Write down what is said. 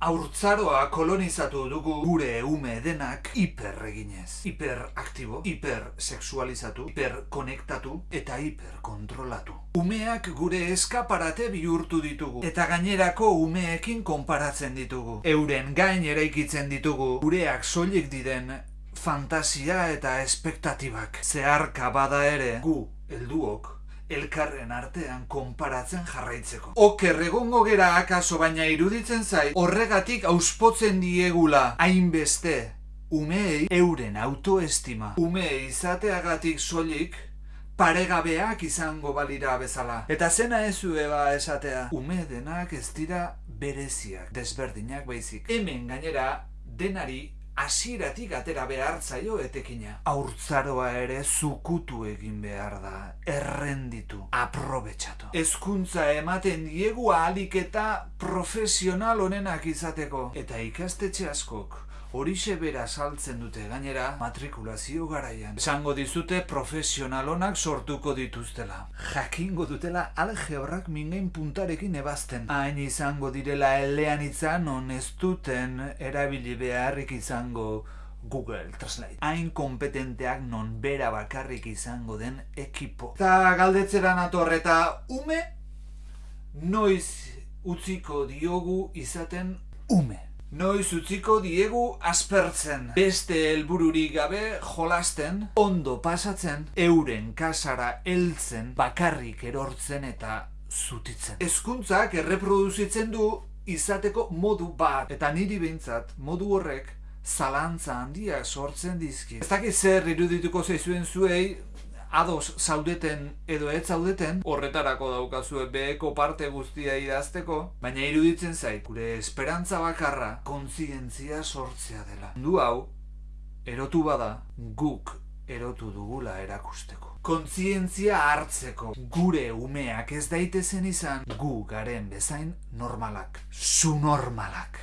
Aurtzaroa kolonizatu dugu gure ume denak hiperreginez. Hiperaktibo, hipersexualizatu, hiperkonektatu eta hiperkontrolatu. Umeak gure eskaparate bihurtu ditugu. Eta gainerako umeekin konparatzen ditugu. Euren gain eraikitzen ditugu. Gureak soilik diren fantasia eta espektatibak. Zeharka bada ere gu, helduok, elkarren artean konparatzen jarraitzeko. Oker egongo gera akaso baina iruditzen zait, horregatik auspotzen diegula hainbeste umeei euren autoestima. Ume izateagatik soilik paregabeak izango balira bezala. Eta zena ez ba esatea, ume denak ez dira bereziak, desberdinak baizik. Hemen gainera denari hasieratik atera behar zaio etekina. Aurtzaroa ere zukutu egin behar da, errenditu, aprobetxatu. Hezkuntza ematen diegu ahalik eta profesional honenak izateko. Eta ikastetxe askok, horixe bera saltzen dute gainera matrikulazio garaian. Esango dizute profesionalonak sortuko dituztela. Jakingo dutela algebrak mingain puntarekin ebazten. Hain izango direla elean ez duten erabili beharrik izango Google Translate. Hain kompetenteak non bera bakarrik izango den ekipo. Eta galdetzera natorreta ume noiz utziko diogu izaten ume. Noiz utziko diegu aspertzen, beste helbururik gabe jolasten, ondo pasatzen, euren kasara heltzen, bakarrik erortzen eta zutitzen. Hezkuntzak erreproduzitzen du izateko modu bat, eta niri behintzat modu horrek zalantza handia sortzen dizki. Ez dakit zer irudituko zaizuen zuei, ados zaudeten edo ez zaudeten, horretarako daukazue beheko parte guztia idazteko, baina iruditzen zait, gure esperantza bakarra kontzientzia sortzea dela. Du hau, erotu bada, guk erotu dugula erakusteko. Kontzientzia hartzeko, gure umeak ez daitezen izan, gu garen bezain normalak, su normalak.